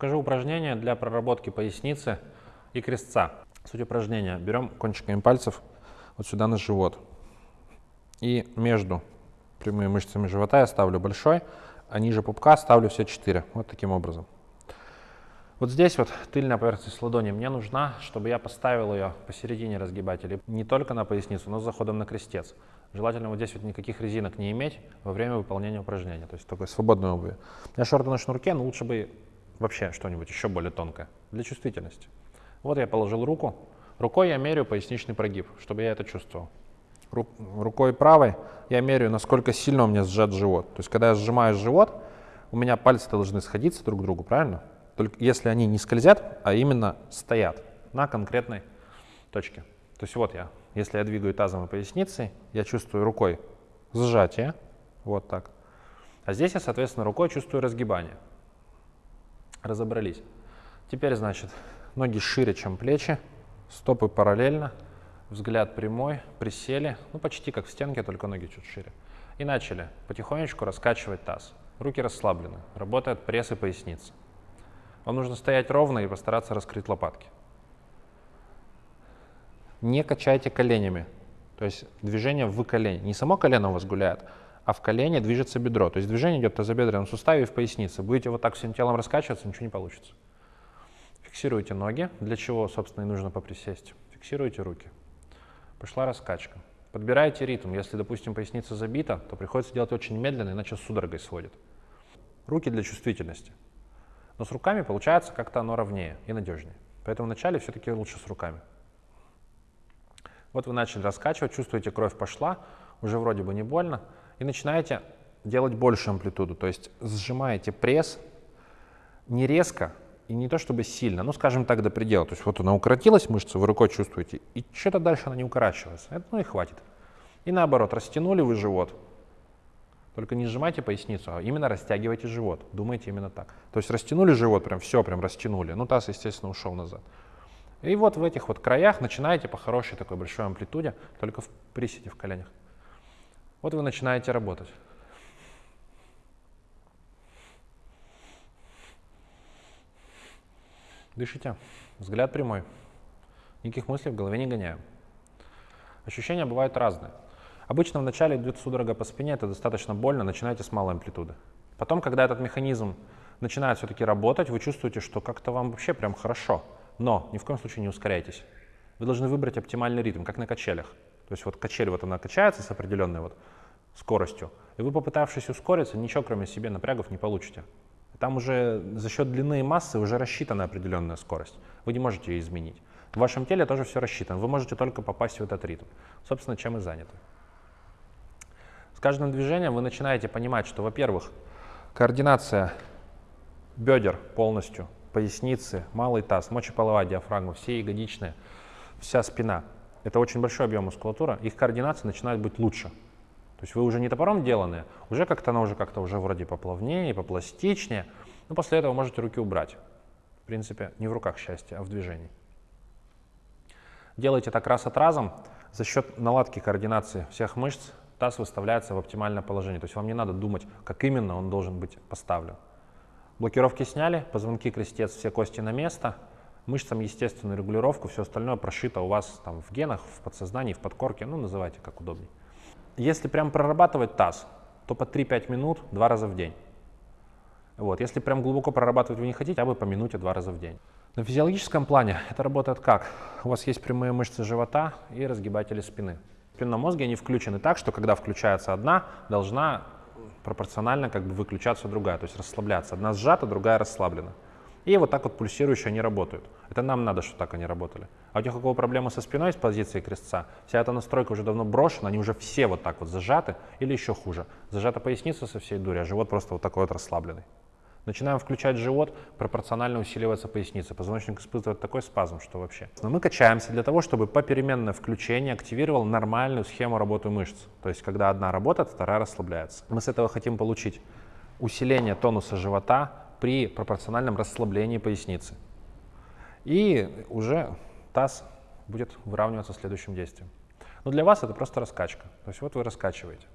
Покажу упражнение для проработки поясницы и крестца. Суть упражнения. Берем кончиками пальцев вот сюда на живот. И между прямыми мышцами живота я ставлю большой, а ниже пупка ставлю все четыре. Вот таким образом. Вот здесь вот тыльная поверхность ладони мне нужна, чтобы я поставил ее посередине разгибателя. Не только на поясницу, но с заходом на крестец. Желательно вот здесь вот никаких резинок не иметь во время выполнения упражнения. То есть такой свободной обуви. Я шорты на шнурке, но лучше бы вообще что-нибудь еще более тонкое для чувствительности. Вот я положил руку. Рукой я меряю поясничный прогиб, чтобы я это чувствовал. Ру рукой правой я меряю, насколько сильно у меня сжат живот. То есть когда я сжимаю живот, у меня пальцы должны сходиться друг к другу, правильно? только если они не скользят, а именно стоят на конкретной точке. То есть вот я, если я двигаю тазом и поясницей, я чувствую рукой сжатие, вот так. А здесь я, соответственно, рукой чувствую разгибание. Разобрались. Теперь, значит, ноги шире, чем плечи, стопы параллельно, взгляд прямой, присели, ну почти как в стенке, только ноги чуть шире. И начали потихонечку раскачивать таз. Руки расслаблены, работает пресс и поясница. Вам нужно стоять ровно и постараться раскрыть лопатки. Не качайте коленями. То есть движение в колени. Не само колено у вас гуляет, а в колене движется бедро. То есть движение идет в тазобедренном суставе и в пояснице. Будете вот так всем телом раскачиваться, ничего не получится. Фиксируйте ноги, для чего, собственно, и нужно поприсесть. Фиксируйте руки. Пошла раскачка. Подбирайте ритм. Если, допустим, поясница забита, то приходится делать очень медленно, иначе судорогой сводит. Руки для чувствительности. Но с руками получается как-то оно ровнее и надежнее. Поэтому вначале все-таки лучше с руками. Вот вы начали раскачивать, чувствуете, кровь пошла, уже вроде бы не больно, и начинаете делать большую амплитуду, то есть сжимаете пресс не резко и не то чтобы сильно, ну скажем так до предела. То есть вот она укоротилась, мышца, вы рукой чувствуете, и что-то дальше она не укорачивается. Это, ну и хватит. И наоборот, растянули вы живот, только не сжимайте поясницу, а именно растягивайте живот. Думайте именно так. То есть растянули живот, прям все, прям растянули. Ну, таз, естественно, ушел назад. И вот в этих вот краях начинаете по хорошей такой большой амплитуде, только в приседе в коленях. Вот вы начинаете работать. Дышите. Взгляд прямой. Никаких мыслей в голове не гоняем. Ощущения бывают разные. Обычно вначале идет судорога по спине, это достаточно больно, начинайте с малой амплитуды. Потом, когда этот механизм начинает все-таки работать, вы чувствуете, что как-то вам вообще прям хорошо. Но ни в коем случае не ускоряйтесь. Вы должны выбрать оптимальный ритм, как на качелях. То есть вот качель вот она качается с определенной вот скоростью, и вы, попытавшись ускориться, ничего кроме себе напрягов не получите. Там уже за счет длины и массы уже рассчитана определенная скорость. Вы не можете ее изменить. В вашем теле тоже все рассчитано. Вы можете только попасть в этот ритм. Собственно, чем и заняты. С каждым движением вы начинаете понимать, что, во-первых, координация бедер полностью, поясницы, малый таз, мочеполовая диафрагма, все ягодичные, вся спина. Это очень большой объем мускулатуры, их координация начинает быть лучше. То есть вы уже не топором деланные, уже как-то она уже как-то уже вроде поплавнее, попластичнее, но после этого можете руки убрать. В принципе, не в руках счастье, а в движении. Делайте так раз от разом за счет наладки координации всех мышц, таз выставляется в оптимальное положение. То есть вам не надо думать, как именно он должен быть поставлен. Блокировки сняли, позвонки, крестец, все кости на место. Мышцам естественную регулировку, все остальное прошито у вас там в генах, в подсознании, в подкорке, ну называйте как удобнее. Если прям прорабатывать таз, то по 3-5 минут два раза в день. Вот. Если прям глубоко прорабатывать вы не хотите, хотя бы по минуте два раза в день. На физиологическом плане это работает как? У вас есть прямые мышцы живота и разгибатели спины спинном мозге они включены так, что когда включается одна, должна пропорционально как бы выключаться другая, то есть расслабляться. Одна сжата, другая расслаблена. И вот так вот пульсирующие они работают. Это нам надо, чтобы так они работали. А у тех, у кого проблемы со спиной с позиции крестца, вся эта настройка уже давно брошена, они уже все вот так вот зажаты или еще хуже. Зажата поясница со всей дури, а живот просто вот такой вот расслабленный. Начинаем включать живот, пропорционально усиливается поясница. Позвоночник испытывает такой спазм, что вообще. Но мы качаемся для того, чтобы попеременное включение активировало нормальную схему работы мышц. То есть, когда одна работает, вторая расслабляется. Мы с этого хотим получить усиление тонуса живота при пропорциональном расслаблении поясницы. И уже таз будет выравниваться следующим действием. Но для вас это просто раскачка. То есть вот вы раскачиваете.